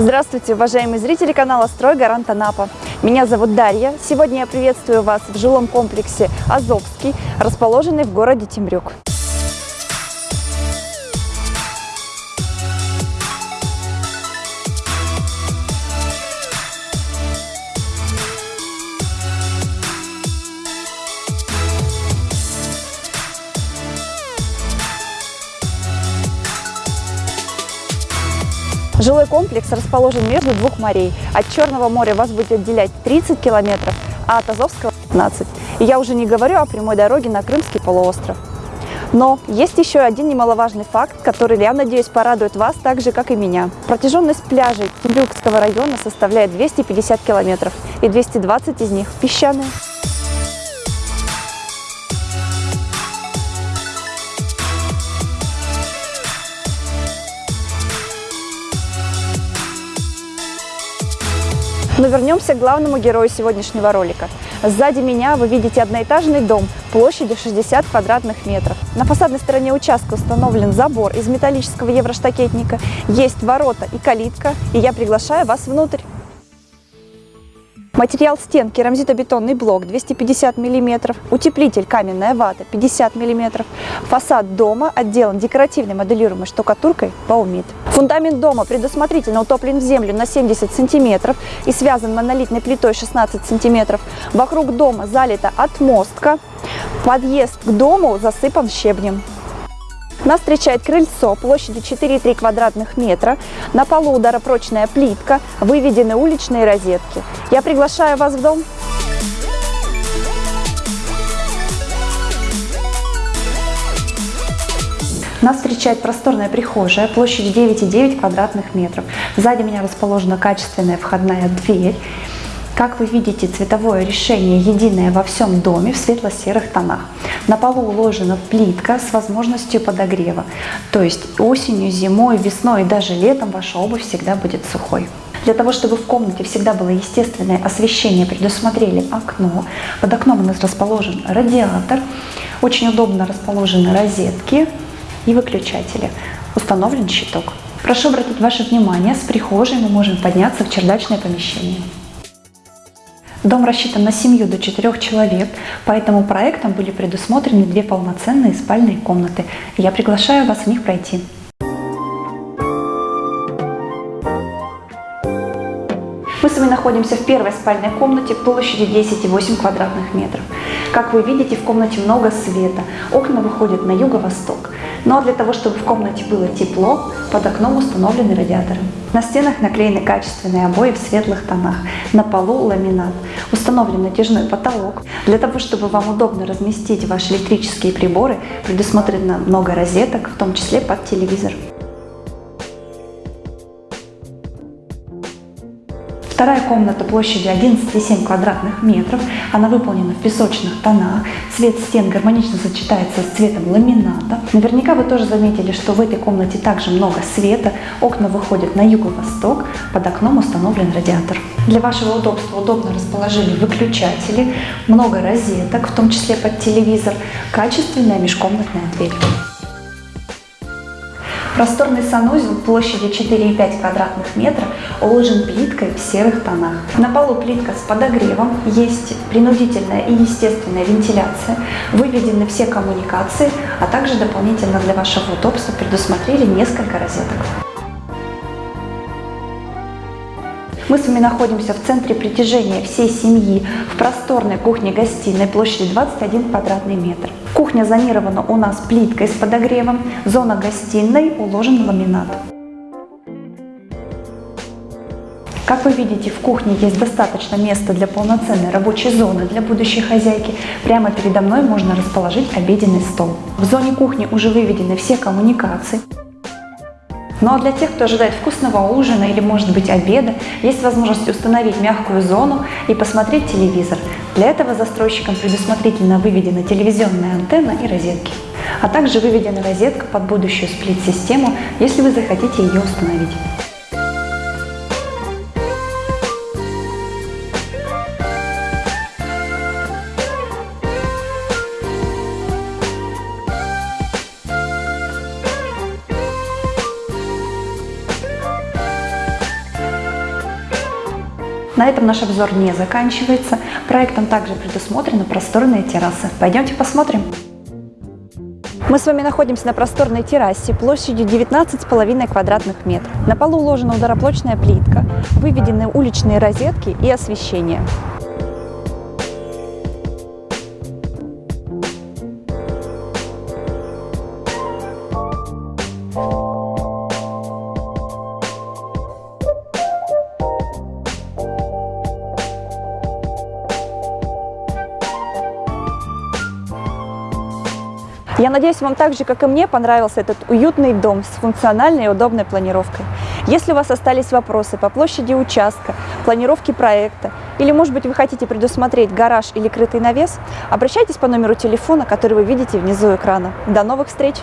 Здравствуйте, уважаемые зрители канала «Строй Гарант Анапа». Меня зовут Дарья. Сегодня я приветствую вас в жилом комплексе «Азовский», расположенный в городе Темрюк. Жилой комплекс расположен между двух морей. От Черного моря вас будет отделять 30 километров, а от Азовского 15. И я уже не говорю о прямой дороге на Крымский полуостров. Но есть еще один немаловажный факт, который, я надеюсь, порадует вас так же, как и меня. Протяженность пляжей Темрюкского района составляет 250 километров, и 220 из них песчаные. Но вернемся к главному герою сегодняшнего ролика. Сзади меня вы видите одноэтажный дом площадью 60 квадратных метров. На фасадной стороне участка установлен забор из металлического евроштакетника, есть ворота и калитка, и я приглашаю вас внутрь. Материал стен керамзитобетонный блок 250 мм, утеплитель каменная вата 50 мм, фасад дома отделан декоративной моделируемой штукатуркой Баумит. Фундамент дома предусмотрительно утоплен в землю на 70 см и связан монолитной плитой 16 см. Вокруг дома залита отмостка, подъезд к дому засыпан щебнем. Нас встречает крыльцо площадью 4,3 квадратных метра. На полу ударопрочная плитка, выведены уличные розетки. Я приглашаю вас в дом. Нас встречает просторная прихожая площадью 9,9 квадратных метров. Сзади меня расположена качественная входная дверь. Как вы видите, цветовое решение единое во всем доме в светло-серых тонах. На полу уложена плитка с возможностью подогрева. То есть осенью, зимой, весной и даже летом ваша обувь всегда будет сухой. Для того, чтобы в комнате всегда было естественное освещение, предусмотрели окно. Под окном у нас расположен радиатор. Очень удобно расположены розетки и выключатели. Установлен щиток. Прошу обратить ваше внимание, с прихожей мы можем подняться в чердачное помещение. Дом рассчитан на семью до четырех человек, поэтому проектом были предусмотрены две полноценные спальные комнаты. Я приглашаю вас в них пройти. Мы с вами находимся в первой спальной комнате площадью 10,8 квадратных метров. Как вы видите, в комнате много света, окна выходят на юго-восток. Но для того, чтобы в комнате было тепло, под окном установлены радиаторы. На стенах наклеены качественные обои в светлых тонах, на полу ламинат. Установлен натяжной потолок. Для того, чтобы вам удобно разместить ваши электрические приборы, предусмотрено много розеток, в том числе под телевизор. Вторая комната площадью 11,7 квадратных метров. Она выполнена в песочных тонах. Цвет стен гармонично сочетается с цветом ламината. Наверняка вы тоже заметили, что в этой комнате также много света. Окна выходят на юго-восток. Под окном установлен радиатор. Для вашего удобства удобно расположили выключатели, много розеток, в том числе под телевизор, качественная межкомнатная дверь. Просторный санузел площадью 4,5 квадратных метра уложен плиткой в серых тонах. На полу плитка с подогревом, есть принудительная и естественная вентиляция, выведены все коммуникации, а также дополнительно для вашего удобства предусмотрели несколько розеток. Мы с вами находимся в центре притяжения всей семьи, в просторной кухне-гостиной площадью 21 квадратный метр. Кухня зонирована у нас плиткой с подогревом, зона гостиной уложен ламинат. Как вы видите, в кухне есть достаточно места для полноценной рабочей зоны для будущей хозяйки. Прямо передо мной можно расположить обеденный стол. В зоне кухни уже выведены все коммуникации. Ну а для тех, кто ожидает вкусного ужина или, может быть, обеда, есть возможность установить мягкую зону и посмотреть телевизор. Для этого застройщикам предусмотрительно выведена телевизионная антенна и розетки. А также выведена розетка под будущую сплит-систему, если вы захотите ее установить. На этом наш обзор не заканчивается. Проектом также предусмотрены просторные террасы. Пойдемте посмотрим. Мы с вами находимся на просторной террасе площадью 19,5 квадратных метров. На полу уложена удароплочная плитка, выведены уличные розетки и освещение. Я надеюсь, вам так же, как и мне, понравился этот уютный дом с функциональной и удобной планировкой. Если у вас остались вопросы по площади участка, планировке проекта, или, может быть, вы хотите предусмотреть гараж или крытый навес, обращайтесь по номеру телефона, который вы видите внизу экрана. До новых встреч!